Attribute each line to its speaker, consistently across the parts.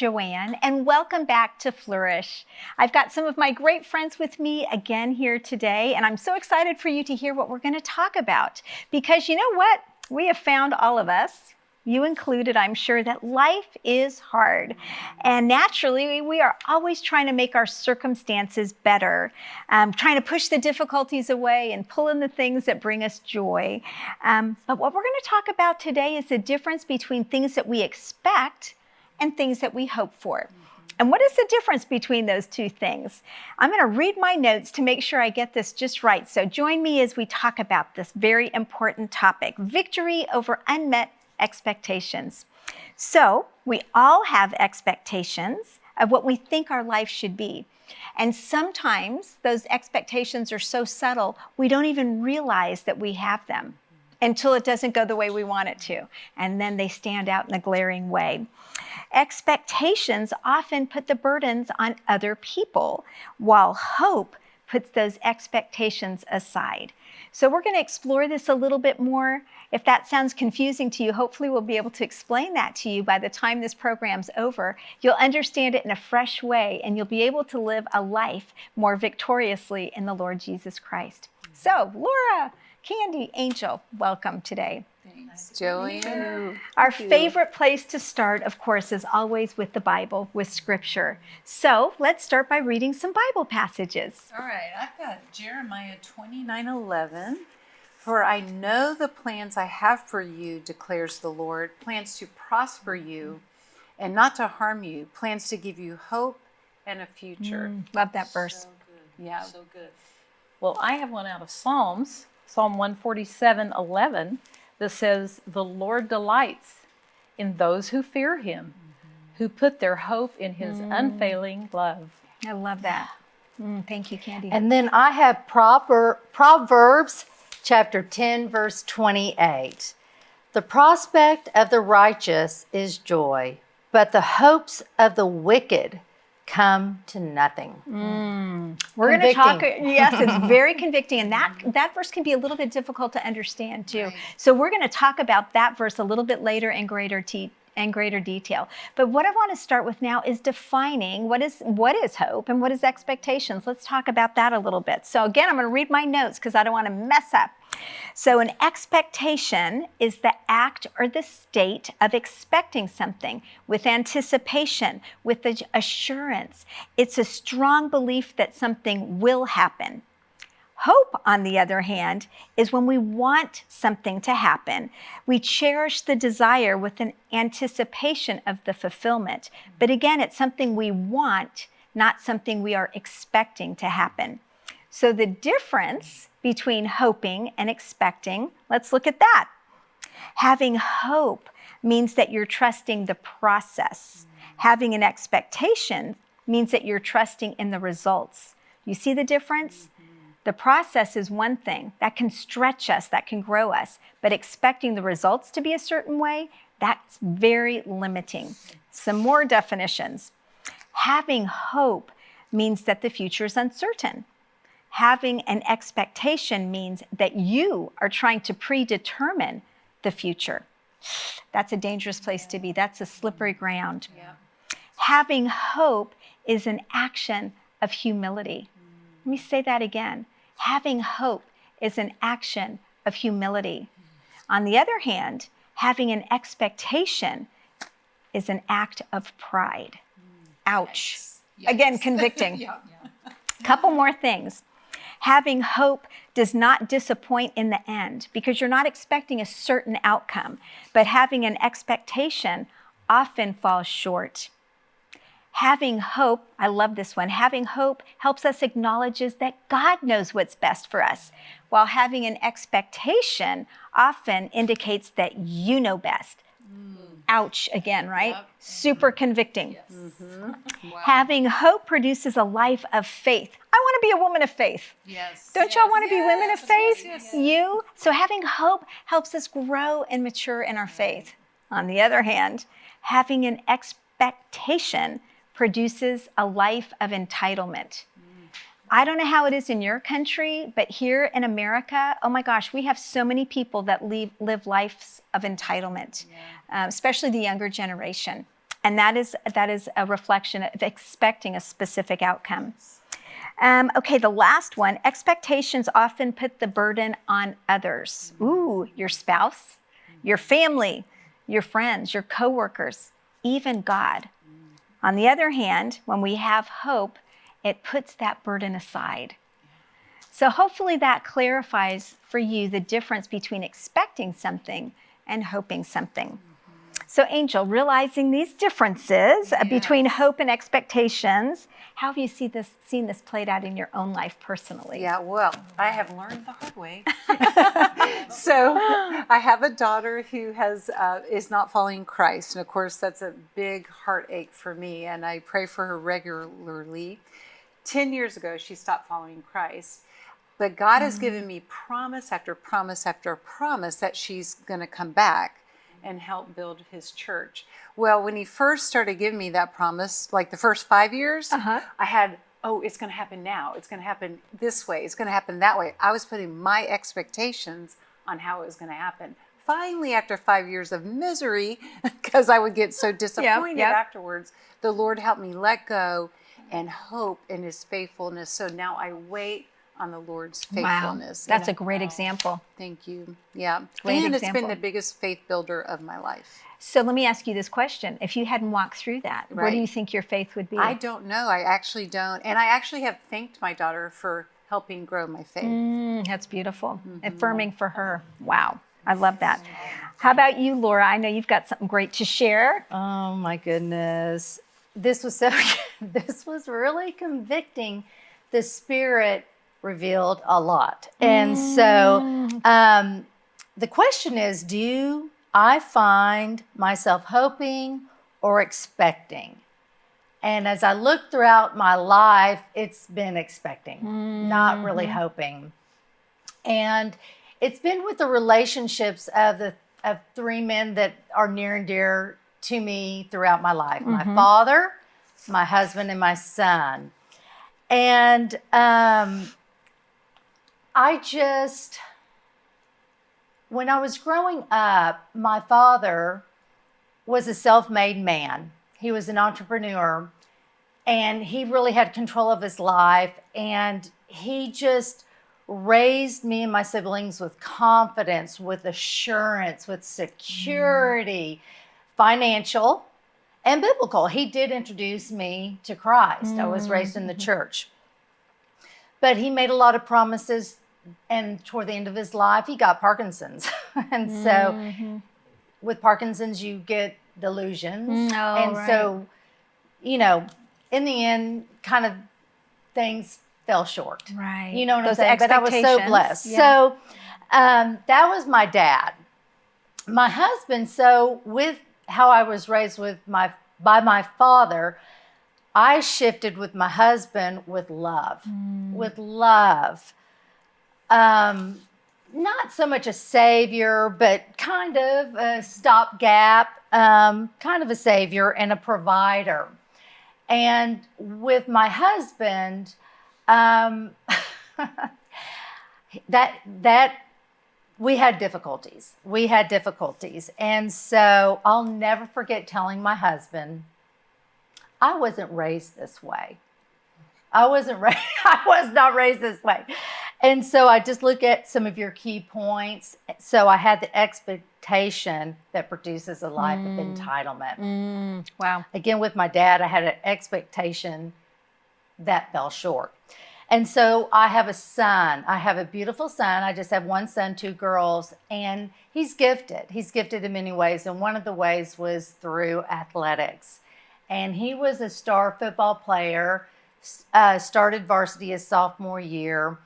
Speaker 1: Joanne, and welcome back to Flourish. I've got some of my great friends with me again here today, and I'm so excited for you to hear what we're going to talk about. Because you know what? We have found all of us, you included, I'm sure, that life is hard. And naturally, we are always trying to make our circumstances better, um, trying to push the difficulties away and pull in the things that bring us joy. Um, but what we're going to talk about today is the difference between things that we expect and things that we hope for. And what is the difference between those two things? I'm going to read my notes to make sure I get this just right. So join me as we talk about this very important topic victory over unmet expectations. So we all have expectations of what we think our life should be. And sometimes those expectations are so subtle, we don't even realize that we have them until it doesn't go the way we want it to. And then they stand out in a glaring way. Expectations often put the burdens on other people, while hope puts those expectations aside. So we're going to explore this a little bit more. If that sounds confusing to you, hopefully we'll be able to explain that to you by the time this program's over. You'll understand it in a fresh way and you'll be able to live a life more victoriously in the Lord Jesus Christ. So, Laura, Candy, Angel, welcome today.
Speaker 2: Thanks, Joanne.
Speaker 1: Our favorite place to start, of course, is always with the Bible, with Scripture. So let's start by reading some Bible passages.
Speaker 2: All right, I've got Jeremiah 29 11. For I know the plans I have for you, declares the Lord plans to prosper you and not to harm you, plans to give you hope and a future.
Speaker 1: Mm, love that verse.
Speaker 3: So good.
Speaker 2: Yeah.
Speaker 3: So good. Well, I have one out of Psalms, Psalm 147 11, that says, The Lord delights in those who fear him, who put their hope in his unfailing love.
Speaker 1: I love that. Mm, thank you, Candy.
Speaker 4: And then I have proper, Proverbs chapter 10, verse 28. The prospect of the righteous is joy, but the hopes of the wicked come to nothing. Mm.
Speaker 1: We're going to talk. Yes, it's very convicting, and that that verse can be a little bit difficult to understand too.
Speaker 2: Right.
Speaker 1: So we're going to talk about that verse a little bit later in greater te- in greater detail. But what I want to start with now is defining what is what is hope and what is expectations. Let's talk about that a little bit. So again, I'm going to read my notes because I don't want to mess up. So, an expectation is the act or the state of expecting something with anticipation, with assurance. It's a strong belief that something will happen. Hope, on the other hand, is when we want something to happen. We cherish the desire with an anticipation of the fulfillment. But again, it's something we want, not something we are expecting to happen. So the difference between hoping and expecting, let's look at that. Having hope means that you're trusting the process. Having an expectation means that you're trusting in the results. You see the difference? The process is one thing that can stretch us, that can grow us, but expecting the results to be a certain way, that's very limiting. Some more definitions. Having hope means that the future is uncertain. Having an expectation means that you are trying to predetermine the future. That's a dangerous place to be. That's a slippery ground.
Speaker 2: Yeah.
Speaker 1: Having hope is an action of humility. Let me say that again. Having hope is an action of humility. On the other hand, having an expectation is an act of pride. Ouch.
Speaker 2: Yikes.
Speaker 1: Again, convicting.
Speaker 2: Yeah.
Speaker 1: Couple more things. Having hope does not disappoint in the end because you're not expecting a certain outcome, but having an expectation often falls short. Having hope, I love this one. Having hope helps us acknowledges that God knows what's best for us, while having an expectation often indicates that you know best. Ouch again, right?
Speaker 2: Yep.
Speaker 1: Super convicting.
Speaker 2: Yes.
Speaker 1: Mm-hmm.
Speaker 2: Wow.
Speaker 1: Having hope produces a life of faith. I want to be a woman of faith.
Speaker 2: yes.
Speaker 1: Don't y'all want to be women of faith?
Speaker 2: yes, yes.
Speaker 1: You? So having hope helps us grow and mature in our faith. On the other hand, having an expectation produces a life of entitlement. I don't know how it is in your country, but here in America, oh my gosh, we have so many people that live, live lives of entitlement, uh, especially the younger generation. And that is that is a reflection of expecting a specific outcome. Um, okay, the last one. Expectations often put the burden on others. Ooh, your spouse, your family, your friends, your coworkers, even God. On the other hand, when we have hope, it puts that burden aside. So hopefully that clarifies for you the difference between expecting something and hoping something. So, Angel, realizing these differences uh, between hope and expectations, how have you see this, seen this played out in your own life personally?
Speaker 2: Yeah, well, I have learned the hard way. so I have a daughter who has uh, is not following Christ, and of course that's a big heartache for me. And I pray for her regularly. Ten years ago, she stopped following Christ, but God has given me promise after promise after promise that she's going to come back and help build his church. Well, when he first started giving me that promise, like the first five years,
Speaker 1: Uh-huh.
Speaker 2: I had, oh, it's going to happen now. It's going to happen this way. It's going to happen that way. I was putting my expectations on how it was going to happen. Finally, after five years of misery, because I would get so disappointed
Speaker 1: yep.
Speaker 2: afterwards, the Lord helped me let go and hope in his faithfulness. So now I wait on the Lord's
Speaker 1: Wow,
Speaker 2: faithfulness.
Speaker 1: that's a
Speaker 2: And
Speaker 1: great example.
Speaker 2: Thank you. Yeah.
Speaker 1: Great
Speaker 2: and it's
Speaker 1: example.
Speaker 2: been the biggest faith builder of my life.
Speaker 1: So let me ask you this question. If you hadn't walked through that, what do you think your faith would be?
Speaker 2: I don't know. I actually don't. And I actually have thanked my daughter for helping grow my faith.
Speaker 1: Mm, that's beautiful.
Speaker 2: Mm-hmm.
Speaker 1: Affirming for her. Wow. I love that. How about you, Laura? I know you've got something great to share.
Speaker 4: Oh my goodness. This was so this was really convicting. The spirit revealed a lot. And so um the question is do I find myself hoping or expecting? And as I look throughout my life, it's been expecting, not really hoping. And it's been with the relationships of the of three men that are near and dear to me throughout my life my father my husband and my son and um, i just when i was growing up my father was a self-made man. He was an entrepreneur and he really had control of his life and he just raised me and my siblings with confidence with assurance with security mm-hmm. financial and biblical. He did introduce me to christ. I was raised in the mm-hmm. church. But he made a lot of promises and toward the end of his life he got parkinson's and so with parkinson's you get delusions
Speaker 1: Mm, oh,
Speaker 4: and
Speaker 1: right.
Speaker 4: so you know in the end kind of things fell short
Speaker 1: Right.
Speaker 4: you know what
Speaker 1: Those
Speaker 4: I'm saying? But I was so blessed.
Speaker 1: Yeah.
Speaker 4: So um, that was my dad. My husband. So with how I was raised with my by my father, I shifted with my husband with love,
Speaker 1: Mm.
Speaker 4: with love. Um, not so much a savior, but kind of a stopgap, um, kind of a savior and a provider. And with my husband, um, that that we had difficulties. We had difficulties, and so I'll never forget telling my husband, "I wasn't raised this way. I wasn't raised. I was not raised this way." And so I just look at some of your key points. So I had the expectation that produces a life of entitlement.
Speaker 1: Mm, wow.
Speaker 4: again with my dad i had an expectation that fell short. And so i have a son. I have a beautiful son. I just have one son two girls and he's gifted. He's gifted in many ways and one of the ways was through athletics. And he was a star football player uh, started varsity his sophomore year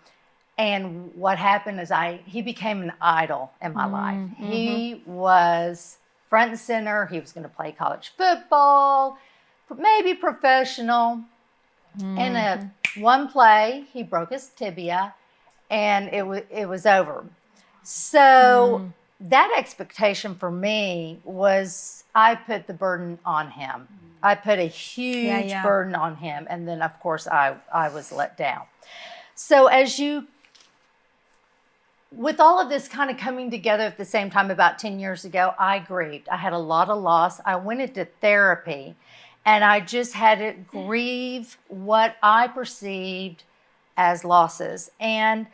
Speaker 4: and what happened is i he became an idol in my life. Mm-hmm. He was front and center. He was going to play college football maybe professional. In a mm-hmm. one play he broke his tibia and it was it was over. So mm. that expectation for me was i put the burden on him. I put a huge
Speaker 1: yeah.
Speaker 4: burden on him. And then of course i i was let down. So as you with all of this kind of coming together at the same time about 10 years ago, I grieved. I had a lot of loss. I went into therapy and I just had to grieve what I perceived as losses. And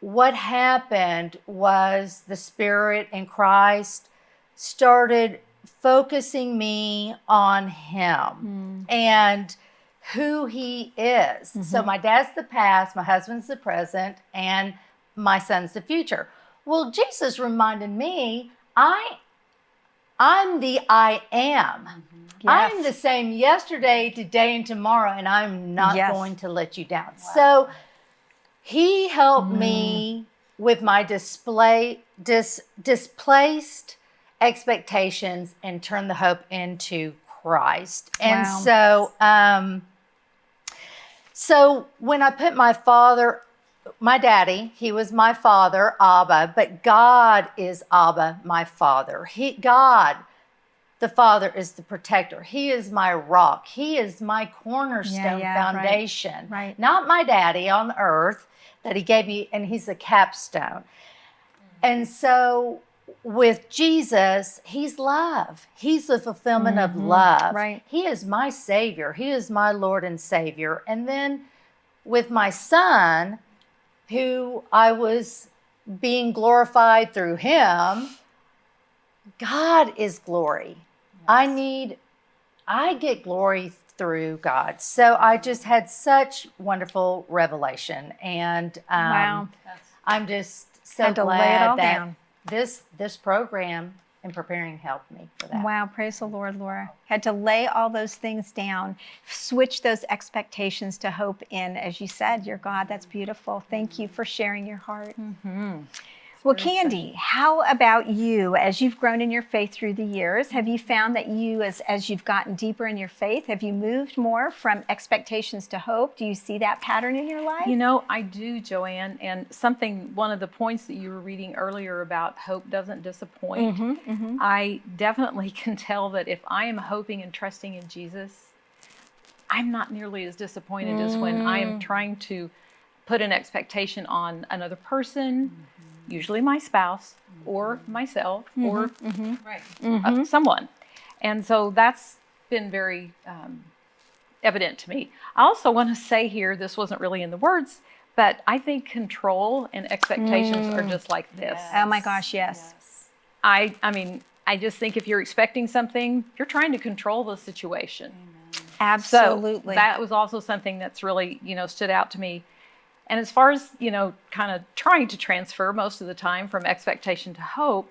Speaker 4: what happened was the Spirit and Christ started focusing me on Him hmm. and who He is. So, mm-hmm. my dad's the past, my husband's the present, and my son's the future. Well, Jesus reminded me, I I'm the I am. I'm the same yesterday, today, and tomorrow, and I'm not
Speaker 1: Yes.
Speaker 4: going to let you down. So he helped me with my display dis, displaced expectations and turn the hope into Christ. And
Speaker 1: Wow.
Speaker 4: so um so when I put my father my daddy, he was my father, Abba, but God is Abba, my father. He God the Father is the protector. He is my rock. He is my cornerstone
Speaker 1: yeah, right.
Speaker 4: foundation.
Speaker 1: Right.
Speaker 4: Not my daddy on earth that he gave me, and he's a capstone. And so with Jesus, he's love. He's the fulfillment of love.
Speaker 1: Mm-hmm. right.
Speaker 4: He is my Savior. He is my Lord and Savior. And then with my son, who I was being glorified through him, God is glory. I need, I get glory through God. So I just had such wonderful revelation, and um,
Speaker 1: Wow.
Speaker 4: I'm just so
Speaker 1: Had to lay it
Speaker 4: glad that
Speaker 1: down.
Speaker 4: this this program in preparing helped me for that.
Speaker 1: Wow, praise the Lord, Laura. Had to lay all those things down, switch those expectations to hope in, as you said, your God. That's beautiful. Thank you for sharing your heart. Mm-hmm. Well, Candy, how about you? As you've grown in your faith through the years, have you found that you, as, as you've gotten deeper in your faith, have you moved more from expectations to hope? Do you see that pattern in your life?
Speaker 3: You know, I do, Joanne. And something, one of the points that you were reading earlier about hope doesn't disappoint.
Speaker 1: Mm-hmm,
Speaker 3: I definitely can tell that if I am hoping and trusting in Jesus, I'm not nearly as disappointed as when I
Speaker 1: Mm.
Speaker 3: am trying to put an expectation on another person, usually my spouse or mm-hmm. myself mm-hmm, or mm-hmm.
Speaker 2: Right.
Speaker 3: uh, someone. And so that's been very um, evident to me. I also want to say here, this wasn't really in the words, but I think control and expectations are mm. just like this.
Speaker 1: Oh my gosh, yes.
Speaker 3: I, I mean, I just think if you're expecting something, you're trying to control the situation.
Speaker 1: Absolutely.
Speaker 3: So that was also something that's really, you know, stood out to me. And as far as, you know, kind of trying to transfer most of the time from expectation to hope,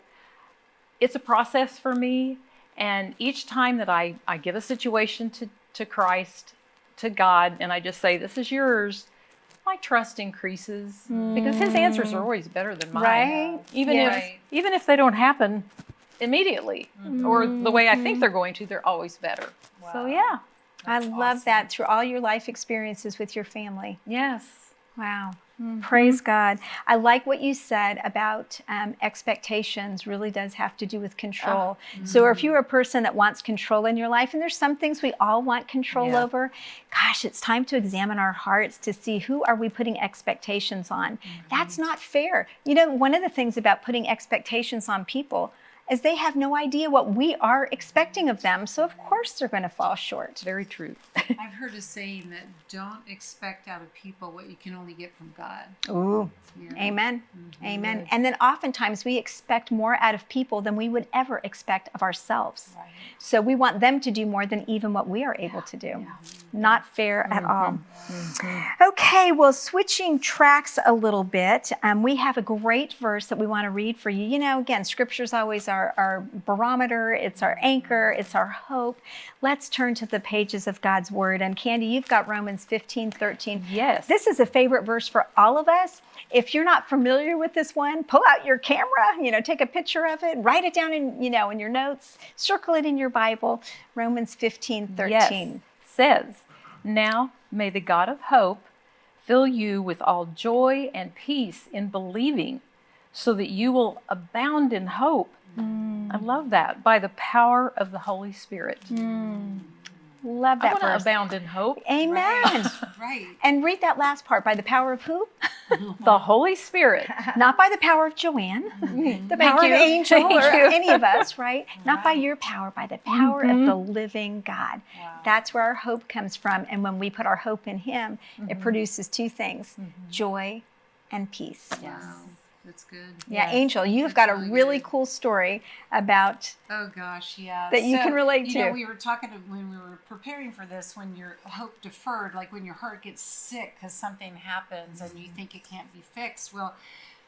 Speaker 3: it's a process for me. And each time that I, I give a situation to, to Christ, to God, and I just say, This is yours, my trust increases because his answers are mm. always better than mine.
Speaker 1: Right?
Speaker 3: Even
Speaker 1: Yeah.
Speaker 3: if even if they don't happen immediately mm-hmm. or the way I think they're going to, they're always better. So
Speaker 2: Wow.
Speaker 3: yeah.
Speaker 1: I love
Speaker 2: awesome.
Speaker 1: that through all your life experiences with your family.
Speaker 3: Yes.
Speaker 1: Wow. Mm-hmm. Praise God. I like what you said about um, expectations really does have to do with control. Ah, mm-hmm. So, if you're a person that wants control in your life, and there's some things we all want control
Speaker 3: Yeah.
Speaker 1: over, gosh, it's time to examine our hearts to see who are we putting expectations on. Mm-hmm. That's not fair. You know, one of the things about putting expectations on people is they have no idea what we are expecting of them. So, of course, they're going to fall short.
Speaker 3: Very true.
Speaker 2: I've heard a saying that don't expect out of people what you can only get from God.
Speaker 1: Ooh.
Speaker 2: You know?
Speaker 1: Amen. Mm-hmm. Amen. And then oftentimes we expect more out of people than we would ever expect of ourselves.
Speaker 2: Right.
Speaker 1: So we want them to do more than even what we are able to do. Not fair at mm-hmm. all. Mm-hmm. Okay, well, switching tracks a little bit, um, we have a great verse that we want to read for you. You know, again, scripture's always our, our barometer, it's our anchor, it's our hope. Let's turn to the pages of God's word. And Candy, you've got Romans 15, 13.
Speaker 3: Yes.
Speaker 1: This is a favorite verse for all of us. If you're not familiar with this one, pull out your camera, you know, take a picture of it, write it down in, you know, in your notes, circle it in your Bible. Romans 15, 13.
Speaker 3: Yes. Says, Now may the God of hope fill you with all joy and peace in believing, so that you will abound in hope. I love that. By the power of the Holy Spirit.
Speaker 1: Love
Speaker 3: I
Speaker 1: that
Speaker 3: want to abound in hope.
Speaker 1: Amen.
Speaker 2: Right.
Speaker 1: And read that last part by the power of who?
Speaker 3: the Holy Spirit.
Speaker 1: Not by the power of Joanne, the power
Speaker 3: you.
Speaker 1: of Angel,
Speaker 3: Thank
Speaker 1: or
Speaker 3: you.
Speaker 1: any of us, right? Not by your power, by the power of
Speaker 3: Mhm.
Speaker 1: the living God.
Speaker 2: Wow.
Speaker 1: That's where our hope comes from. And when we put our hope in Him, it
Speaker 3: Mhm.
Speaker 1: produces two things
Speaker 3: Mhm.
Speaker 1: joy and peace.
Speaker 2: Wow. That's good.
Speaker 1: Yeah,
Speaker 3: Yes.
Speaker 1: Angel, you've
Speaker 2: That's
Speaker 1: got a
Speaker 2: really
Speaker 1: really
Speaker 2: good.
Speaker 1: cool story about
Speaker 2: Oh gosh, yeah.
Speaker 1: That you can relate
Speaker 2: you
Speaker 1: to.
Speaker 2: You know, we were talking to, when we were preparing for this. When your hope deferred, like when your heart gets sick because something happens and you think it can't be fixed. Well,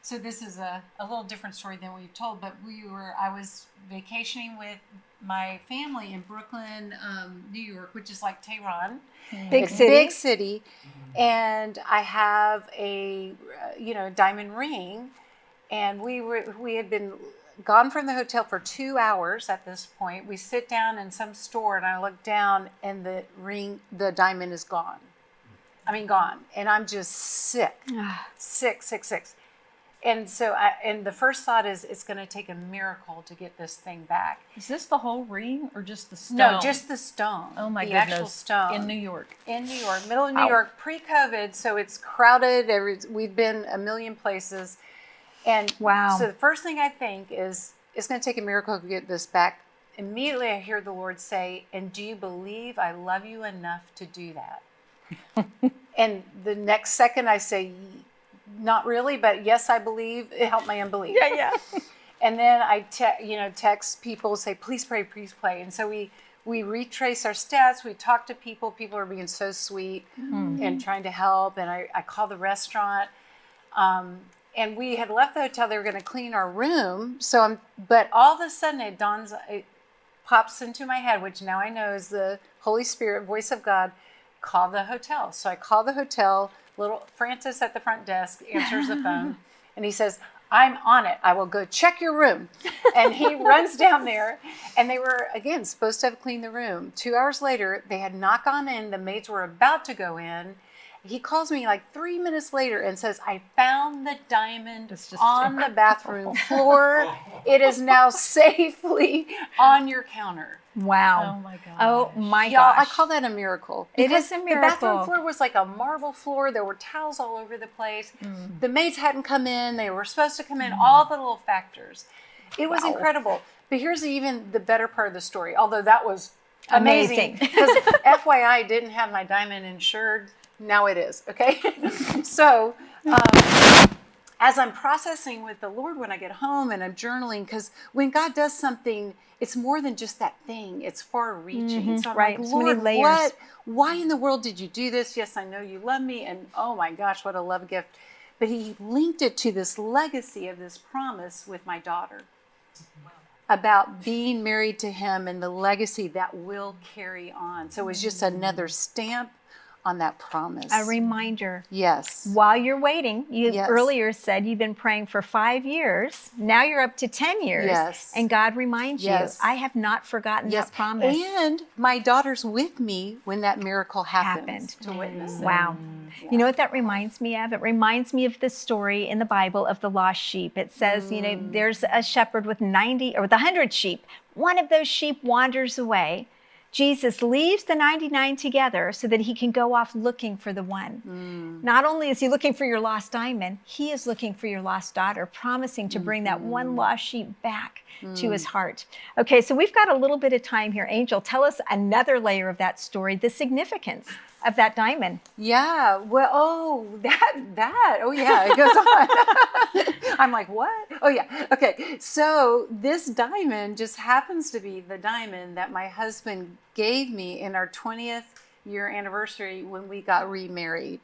Speaker 2: so this is a, a little different story than we've told. But we were, I was vacationing with my family in Brooklyn, um, New York, which is like Tehran.
Speaker 1: big city.
Speaker 2: Big city. And I have a, uh, you know, diamond ring. And we were, we had been gone from the hotel for two hours at this point. We sit down in some store and I look down and the ring, the diamond is gone. I mean, gone. And I'm just sick, sick, sick, sick. And so I, and the first thought is it's going to take a miracle to get this thing back.
Speaker 3: Is this the whole ring or just the stone?
Speaker 2: No, just the stone.
Speaker 3: oh my
Speaker 2: the
Speaker 3: goodness.
Speaker 2: actual stone
Speaker 3: in New York.
Speaker 2: in New York, middle of New
Speaker 3: Wow.
Speaker 2: York, pre-COVID, so it's crowded. Every, we've been a million places, and
Speaker 1: Wow.
Speaker 2: So the first thing I think is it's going to take a miracle to get this back. Immediately, I hear the Lord say, "And do you believe I love you enough to do that?" and the next second, I say, "Not really, but yes, I believe." It helped my unbelief.
Speaker 1: yeah, yeah.
Speaker 2: And then I, te- you know, text people, say, please pray, please pray. And so we we retrace our steps. We talk to people. People are being so sweet and trying to help. And I, I call the restaurant. Um, and we had left the hotel. They were going to clean our room. So I'm, but all of a sudden it dawns, it pops into my head, which now I know is the Holy Spirit, voice of God. Call the hotel. So I call the hotel. Little Francis at the front desk answers the phone, and he says, I'm on it. I will go check your room. And he runs down there. And they were, again, supposed to have cleaned the room. Two hours later, they had knock on in. The maids were about to go in. He calls me like three minutes later and says, I found the diamond
Speaker 3: It's just
Speaker 2: on the bathroom floor. It is now safely on your counter.
Speaker 1: Wow.
Speaker 3: Oh my god.
Speaker 1: Oh my
Speaker 2: Y'all, I call that a miracle.
Speaker 1: It
Speaker 2: because
Speaker 1: is a miracle.
Speaker 2: The bathroom floor was like a marble floor. There were towels all over the place.
Speaker 1: Mm.
Speaker 2: The maids hadn't come in. They were supposed to come in. All the little factors. It was
Speaker 1: Wow.
Speaker 2: incredible. But here's even the better part of the story. Although that was
Speaker 1: Amazing.
Speaker 2: amazing, because FYI I didn't have my diamond insured. Now it is. Okay, so. Um, as I'm processing with the Lord when I get home and I'm journaling, because when God does something, it's more than just that thing. It's far-reaching.
Speaker 1: Mhm,
Speaker 2: So I'm
Speaker 1: right.
Speaker 2: like,
Speaker 1: So
Speaker 2: Lord,
Speaker 1: layers.
Speaker 2: what? Why in the world did you do this? Yes, I know you love me, and oh my gosh, what a love gift! But He linked it to this legacy of this promise with my daughter about being married to Him and the legacy that will carry on. So it was just another stamp on that promise.
Speaker 1: a reminder.
Speaker 2: yes.
Speaker 1: While you're waiting, you
Speaker 2: Yes.
Speaker 1: earlier said you've been praying for five years. Now you're up to 10 years.
Speaker 2: Yes.
Speaker 1: And God reminds
Speaker 2: Yes.
Speaker 1: you, I have not forgotten
Speaker 2: Yes,
Speaker 1: that promise.
Speaker 2: And my daughter's with me when that miracle happened,
Speaker 1: Happened.
Speaker 2: to witness it.
Speaker 1: Wow. Mm-hmm. You know what that reminds me of? It reminds me of the story in the Bible of the lost sheep. It says, you know, mm. there's a shepherd with 90 or with 100 sheep. One of those sheep wanders away. Jesus leaves the 99 together so that he can go off looking for the one. Mm. Not only is he looking for your lost diamond, he is looking for your lost daughter, promising to bring that one mm-hmm. lost sheep back to his mm. heart. Okay, so we've got a little bit of time here. Angel, tell us another layer of that story, the significance of that diamond.
Speaker 2: Yeah. Well, oh, that, that. Oh, yeah. It goes on. I'm like, what? Oh, yeah. Okay. So this diamond just happens to be the diamond that my husband gave me in our 20th year anniversary when we got remarried.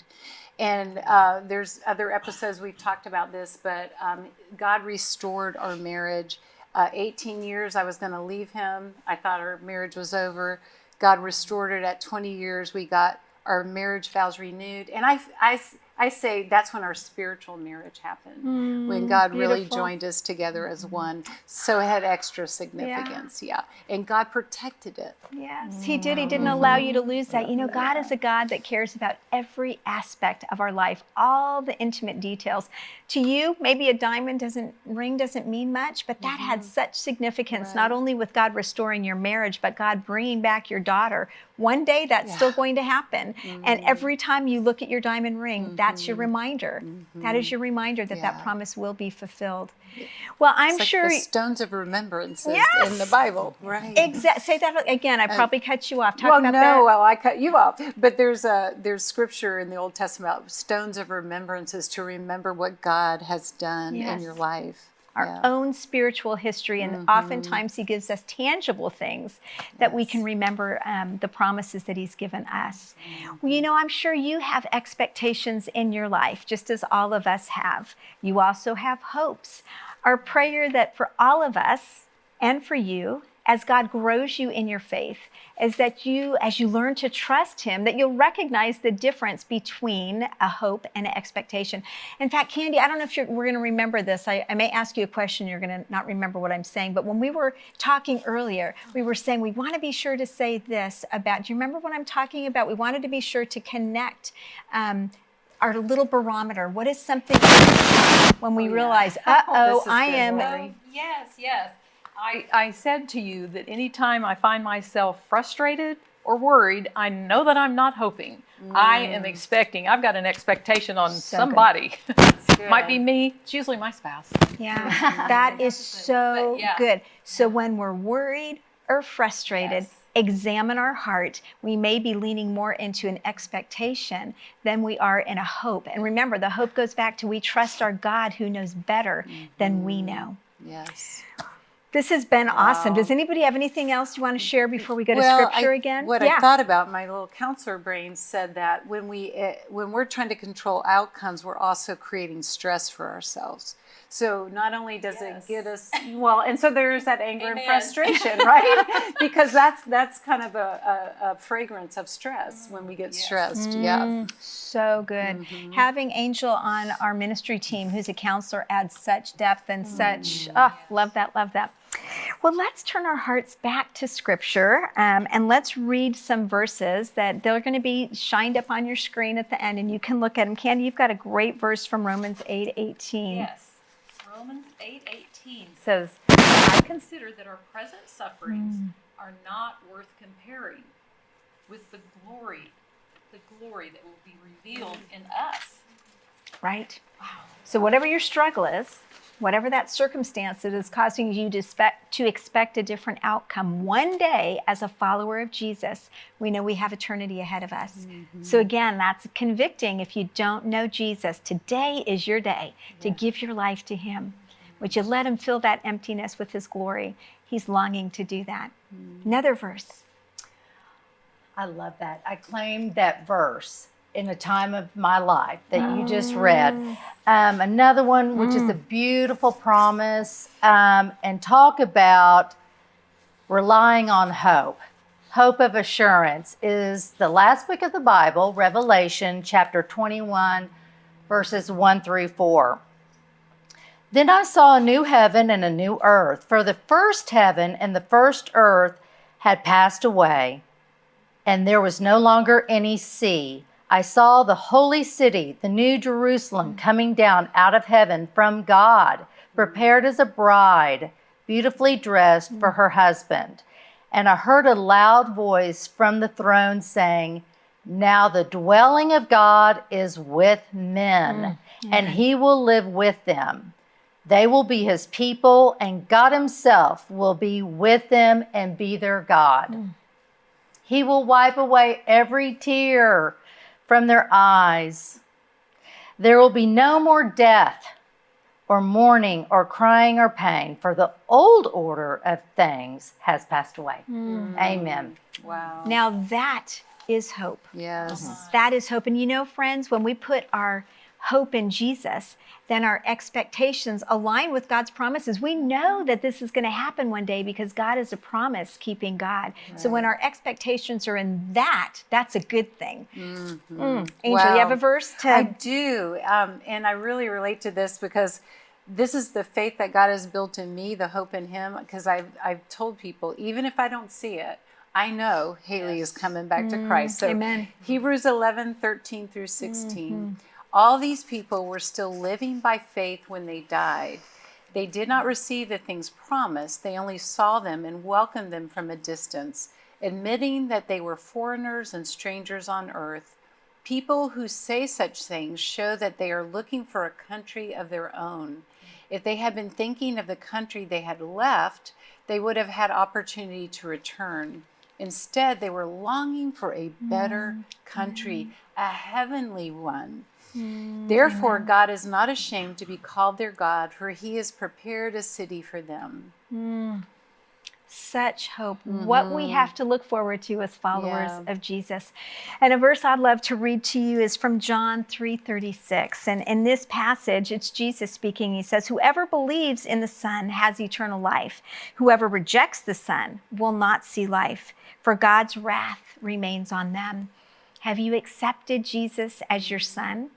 Speaker 2: And uh, there's other episodes we've talked about this, but um, God restored our marriage. Uh, 18 years, I was going to leave him. I thought our marriage was over. God restored it at 20 years. We got our marriage vows renewed. And I, I, I say that's when our spiritual marriage happened, mm, when God really joined us together as mm-hmm. one. So it had extra significance. Yeah. And God protected it.
Speaker 1: Yes, he did. He didn't mm-hmm. allow you to lose that. You know, God is a God that cares about every aspect of our life, all the intimate details. To you, maybe a diamond doesn't ring doesn't mean much, but that had mm-hmm. such significance not only with God restoring your marriage, but God bringing back your daughter. One day that's still going to happen. And every time you look at your diamond ring, that's that's your mm-hmm. reminder. That is mm-hmm. your reminder that that promise will be fulfilled. Well, I'm
Speaker 2: like
Speaker 1: sure.
Speaker 2: the stones of remembrance in the Bible, right?
Speaker 1: Exact. Say that again. I uh, probably cut you off. Talk
Speaker 2: well,
Speaker 1: about
Speaker 2: no,
Speaker 1: that.
Speaker 2: well, I cut you off. But there's a there's scripture in the Old Testament about stones of remembrances to remember what God has done
Speaker 1: Yes.
Speaker 2: in your life.
Speaker 1: Our
Speaker 2: Yeah.
Speaker 1: own spiritual history, and oftentimes He gives us tangible things that we can remember um, the promises that He's given us. Well, you know, I'm sure you have expectations in your life, just as all of us have. You also have hopes. Our prayer that for all of us and for you, as God grows you in your faith, is that you, as you learn to trust Him, that you'll recognize the difference between a hope and an expectation. In fact, Candy, I don't know if you're, we're going to remember this. I, I may ask you a question, you're going to not remember what I'm saying. But when we were talking earlier, we were saying we want to be sure to say this about, do you remember what I'm talking about? We wanted to be sure to connect. Um, our little barometer. What is something when we
Speaker 2: Oh, yeah.
Speaker 1: realize, uh
Speaker 2: Oh,
Speaker 1: oh, I am
Speaker 2: Lori.
Speaker 3: yes, yes. I, I said to you that anytime I find myself frustrated or worried, I know that I'm not hoping. I mm. am expecting. I've got an expectation on
Speaker 1: So
Speaker 3: somebody. Might be me. It's usually my spouse.
Speaker 1: Yeah, that is so
Speaker 3: yeah.
Speaker 1: good. So when we're worried or frustrated,
Speaker 3: Yes.
Speaker 1: examine our heart. We may be leaning more into an expectation than we are in a hope. And remember, the hope goes back to we trust our God who knows better than we mm-hmm. know.
Speaker 2: Yes.
Speaker 1: This has been awesome. Does anybody have anything else you want to share before we go to scripture
Speaker 2: I-
Speaker 1: again?
Speaker 2: What
Speaker 1: yeah.
Speaker 2: I thought about, my little counselor brain said that when we uh, when we're trying to control outcomes, we're also creating stress for ourselves. So not only does
Speaker 3: Yes.
Speaker 2: it get us well, and so there's that anger and frustration, right? because that's that's kind of a, a, a fragrance of stress when we get
Speaker 3: Yes.
Speaker 2: stressed. Yeah.
Speaker 1: So good.
Speaker 2: Mm-hmm.
Speaker 1: Having Angel on our ministry team, who's a counselor, adds such depth and such.
Speaker 2: Mm.
Speaker 1: Oh, love that, love that. Well, let's turn our hearts back to Scripture um, and let's read some verses that they're going to be shined up on your screen at the end, and you can look at them. Candy, you've got a great verse from Romans eight eighteen.
Speaker 3: Yes. Romans 8:18 says, "I consider that our present sufferings are not worth comparing with the glory, the glory that will be revealed in us."
Speaker 1: Right. Wow. So whatever your struggle is, whatever that circumstance that is causing you to expect, to expect a different outcome, one day as a follower of Jesus, we know we have eternity ahead of us. Mm-hmm. So again, that's convicting if you don't know Jesus. Today is your day to give your life to him. Would you let him fill that emptiness with his glory? He's longing to do that. Mm-hmm. Another verse.
Speaker 4: I love that. I claim that verse in a time of my life that you just read. Um, another one, which is a beautiful promise, um, and talk about relying on hope. Hope of assurance is the last book of the Bible, Revelation chapter 21, verses 1 through 4. Then I saw a new heaven and a new earth, for the first heaven and the first earth had passed away and there was no longer any sea. I saw the holy city, the new Jerusalem, coming down out of heaven from God, prepared as a bride, beautifully dressed for her husband. And I heard a loud voice from the throne saying, Now the dwelling of God is with men, mm, and he will live with them. They will be his people, and God himself will be with them and be their God. Mm. He will wipe away every tear from their eyes. There will be no more death or mourning or crying or pain, for the old order of things has passed away. Mm. Amen.
Speaker 2: Wow.
Speaker 1: Now that is hope.
Speaker 2: yes.
Speaker 1: That is hope. And you know, friends, when we put our hope in Jesus, then our expectations align with God's promises. We know that this is going to happen one day because God is a promise keeping God. So when our expectations are in that, that's a good thing. Mm. Angel, you have a verse to.
Speaker 2: I do. Um, and I really relate to this because this is the faith that God has built in me, the hope in Him. Because I've, I've told people, even if I don't see it, I know Haley is coming back to Christ. So
Speaker 1: amen.
Speaker 2: Hebrews 11, 13 through 16. All these people were still living by faith when they died. They did not receive the things promised, they only saw them and welcomed them from a distance, admitting that they were foreigners and strangers on earth. People who say such things show that they are looking for a country of their own. If they had been thinking of the country they had left, they would have had opportunity to return. Instead, they were longing for a better mm-hmm. country, a heavenly one. Therefore, God is not ashamed to be called their God, for he has prepared a city for them.
Speaker 1: Such hope. What we have to look forward to as followers
Speaker 2: Mm-hmm. Yeah.
Speaker 1: of Jesus. And a verse I'd love to read to you is from John 3:36. And in this passage, it's Jesus speaking. He says, "Whoever believes in the Son has eternal life. Whoever rejects the Son will not see life, for God's wrath remains on them." Have you accepted Jesus as your son?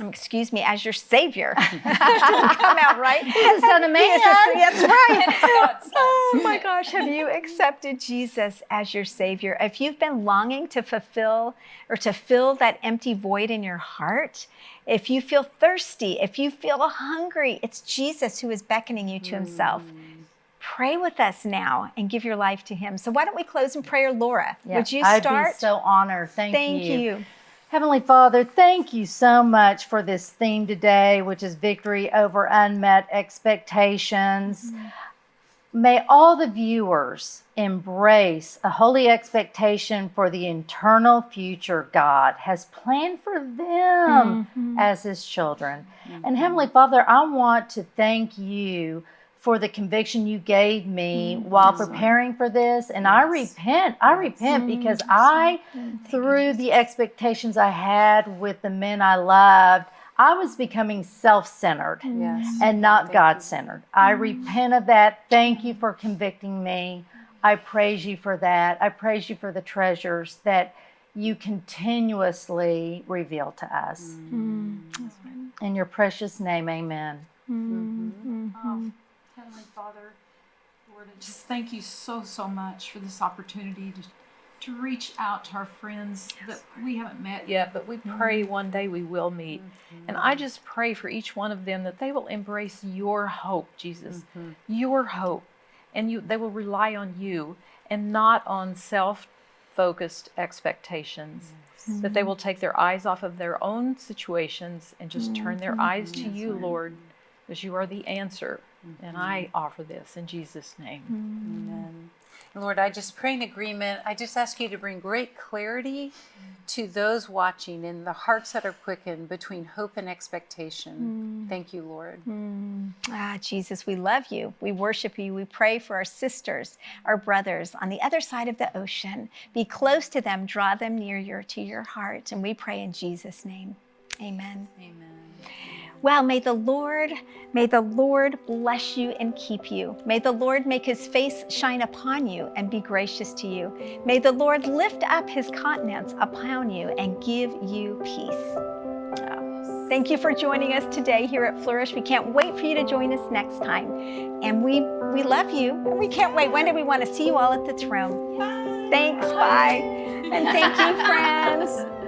Speaker 1: Um, excuse me, as your savior. Come out right.
Speaker 4: the Son of
Speaker 1: He is the-
Speaker 4: Man.
Speaker 1: That's right. Oh my gosh, have you accepted Jesus as your savior? If you've been longing to fulfill or to fill that empty void in your heart, if you feel thirsty, if you feel hungry, it's Jesus who is beckoning you to himself. Pray with us now and give your life to him. So why don't we close in prayer, Laura?
Speaker 4: Yeah,
Speaker 1: Would you start?
Speaker 4: I'd be so honored. Thank,
Speaker 1: Thank
Speaker 4: you.
Speaker 1: you.
Speaker 4: Heavenly Father, thank you so much for this theme today, which is victory over unmet expectations. May all the viewers embrace a holy expectation for the eternal future God has planned for them
Speaker 1: Mhm.
Speaker 4: as His children. And Heavenly Father, I want to thank you for the conviction you gave me while preparing for this. And I repent. I repent because I through the expectations I had with the men I loved, I was becoming self centered
Speaker 2: Yes.
Speaker 4: and not
Speaker 2: Thank
Speaker 4: God
Speaker 2: you.
Speaker 4: centered. I repent of that. Thank you for convicting me. I praise you for that. I praise you for the treasures that you continuously reveal to us.
Speaker 1: Mm. mm.
Speaker 4: In your precious name, amen.
Speaker 3: Um, Heavenly Father, Lord, I just thank you so, so much for this opportunity to, to reach out to our friends that we haven't met yet, but we mm-hmm. pray one day we will meet. Mm-hmm. And I just pray for each one of them that they will embrace your hope, Jesus, mm-hmm. your hope, and you they will rely on you and not on self focused expectations. That they will take their eyes off of their own situations and just turn their eyes to you, Lord, because you are the answer. And I mm-hmm. offer this in Jesus' name. Mm-hmm.
Speaker 2: Amen. Lord, I just pray in agreement. I just ask you to bring great clarity mm-hmm. to those watching in the hearts that are quickened between hope and expectation. Thank you, Lord.
Speaker 1: Ah, Jesus, we love you. We worship you. We pray for our sisters, our brothers on the other side of the ocean. Be close to them, draw them near your, to your heart. And we pray in Jesus' name. Amen.
Speaker 2: Amen.
Speaker 1: Well, may the Lord, may the Lord bless you and keep you. May the Lord make his face shine upon you and be gracious to you. May the Lord lift up his countenance upon you and give you peace. Oh, Thank you for joining us today here at Flourish. We can't wait for you to join us next time. And we we love you and we can't wait. When do we want to see you all at the throne? Bye. Thanks, bye. And thank you, friends.